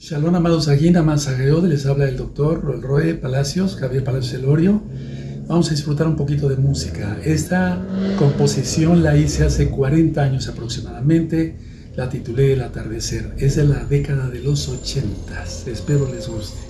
Shalom, amados Aguina Manzagreod, les habla el doctor Roy Palacios, Javier Palacios Elorio. Vamos a disfrutar un poquito de música. Esta composición la hice hace 40 años aproximadamente, la titulé El atardecer. Es de la década de los 80. Espero les guste.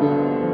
Música